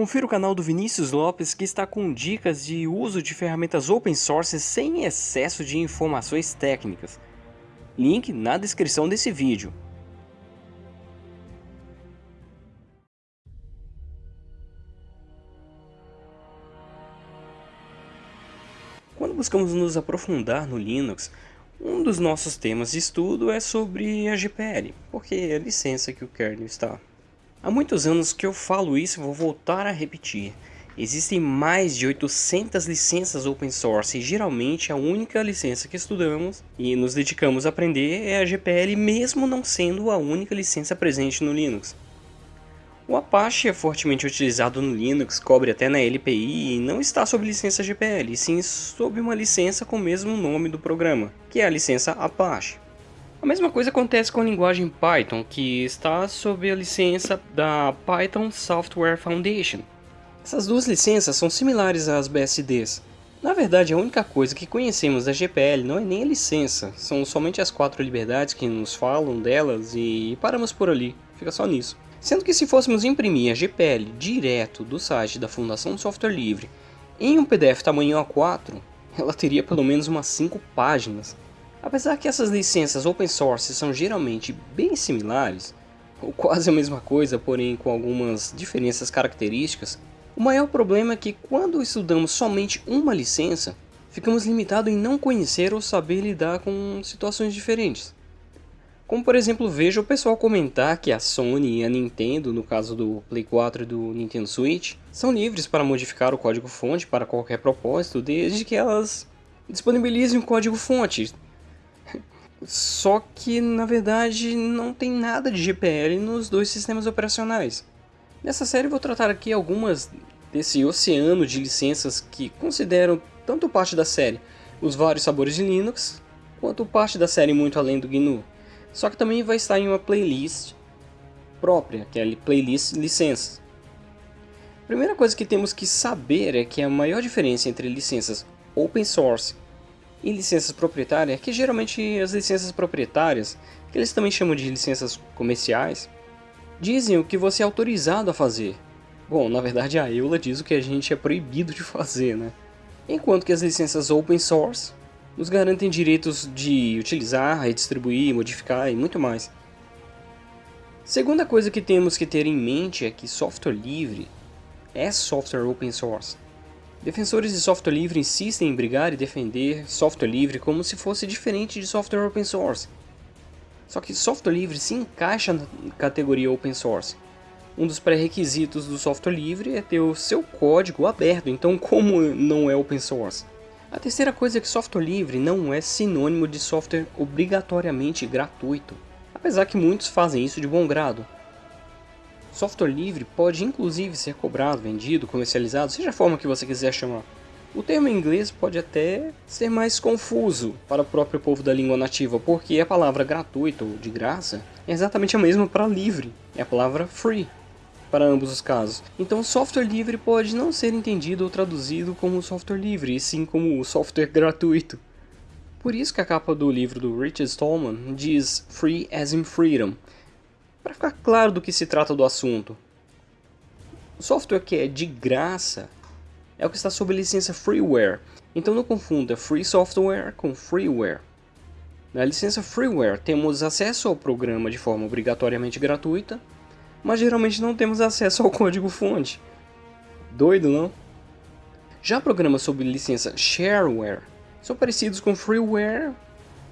Confira o canal do Vinícius Lopes que está com dicas de uso de ferramentas open source sem excesso de informações técnicas. Link na descrição desse vídeo. Quando buscamos nos aprofundar no Linux, um dos nossos temas de estudo é sobre a GPL, porque é a licença que o kernel está. Há muitos anos que eu falo isso e vou voltar a repetir. Existem mais de 800 licenças open source e geralmente a única licença que estudamos e nos dedicamos a aprender é a GPL mesmo não sendo a única licença presente no Linux. O Apache é fortemente utilizado no Linux, cobre até na LPI e não está sob licença GPL, sim sob uma licença com o mesmo nome do programa, que é a licença Apache. A mesma coisa acontece com a linguagem Python, que está sob a licença da Python Software Foundation. Essas duas licenças são similares às BSDs. Na verdade, a única coisa que conhecemos da GPL não é nem a licença, são somente as quatro liberdades que nos falam delas e paramos por ali, fica só nisso. Sendo que se fôssemos imprimir a GPL direto do site da Fundação Software Livre em um PDF tamanho A4, ela teria pelo menos umas 5 páginas. Apesar que essas licenças open source são geralmente bem similares, ou quase a mesma coisa, porém com algumas diferenças características, o maior problema é que quando estudamos somente uma licença, ficamos limitados em não conhecer ou saber lidar com situações diferentes. Como por exemplo, vejo o pessoal comentar que a Sony e a Nintendo, no caso do Play 4 e do Nintendo Switch, são livres para modificar o código-fonte para qualquer propósito, desde que elas disponibilizem o código-fonte, só que, na verdade, não tem nada de GPL nos dois sistemas operacionais. Nessa série vou tratar aqui algumas desse oceano de licenças que consideram tanto parte da série os vários sabores de Linux, quanto parte da série muito além do GNU. Só que também vai estar em uma playlist própria, que é a playlist licenças. A primeira coisa que temos que saber é que a maior diferença entre licenças open source e licenças proprietárias, que geralmente as licenças proprietárias, que eles também chamam de licenças comerciais, dizem o que você é autorizado a fazer. Bom, na verdade a EULA diz o que a gente é proibido de fazer, né? Enquanto que as licenças open source nos garantem direitos de utilizar, redistribuir, modificar e muito mais. Segunda coisa que temos que ter em mente é que software livre é software open source. Defensores de software livre insistem em brigar e defender software livre como se fosse diferente de software open source. Só que software livre se encaixa na categoria open source. Um dos pré-requisitos do software livre é ter o seu código aberto, então como não é open source? A terceira coisa é que software livre não é sinônimo de software obrigatoriamente gratuito, apesar que muitos fazem isso de bom grado. Software livre pode inclusive ser cobrado, vendido, comercializado, seja a forma que você quiser chamar. O termo em inglês pode até ser mais confuso para o próprio povo da língua nativa, porque a palavra gratuito ou de graça é exatamente a mesma para livre, é a palavra free para ambos os casos. Então software livre pode não ser entendido ou traduzido como software livre, e sim como software gratuito. Por isso que a capa do livro do Richard Stallman diz Free as in Freedom, para ficar claro do que se trata do assunto. O software que é de graça é o que está sob licença freeware, então não confunda free software com freeware. Na licença freeware temos acesso ao programa de forma obrigatoriamente gratuita, mas geralmente não temos acesso ao código fonte. Doido, não? Já programas sob licença shareware são parecidos com freeware,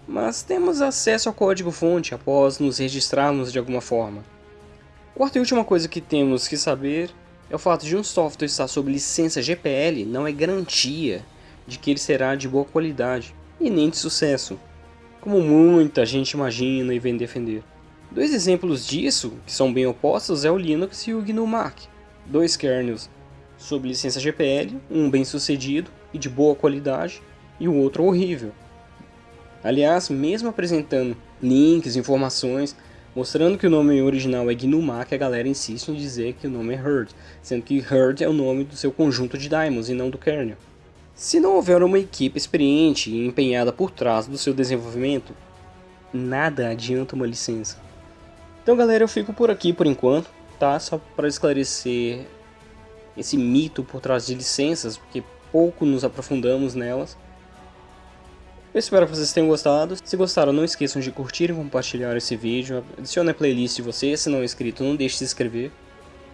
mas temos acesso ao código-fonte após nos registrarmos de alguma forma. Quarta e última coisa que temos que saber é o fato de um software estar sob licença GPL não é garantia de que ele será de boa qualidade e nem de sucesso, como muita gente imagina e vem defender. Dois exemplos disso, que são bem opostos, é o Linux e o GNU Mac, dois kernels sob licença GPL, um bem sucedido e de boa qualidade, e o outro horrível. Aliás, mesmo apresentando links, informações, mostrando que o nome original é GNU-Mac, a galera insiste em dizer que o nome é Herd, sendo que Herd é o nome do seu conjunto de daemons e não do kernel. Se não houver uma equipe experiente e empenhada por trás do seu desenvolvimento, nada adianta uma licença. Então galera, eu fico por aqui por enquanto, tá? Só para esclarecer esse mito por trás de licenças, porque pouco nos aprofundamos nelas. Eu espero que vocês tenham gostado. Se gostaram, não esqueçam de curtir e compartilhar esse vídeo. Adicione a playlist de vocês, se não é inscrito, não deixe de se inscrever.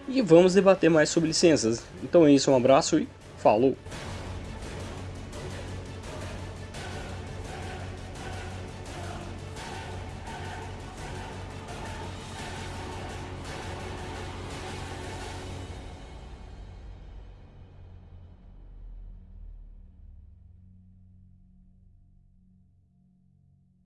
E vamos debater mais sobre licenças. Então é isso, um abraço e falou!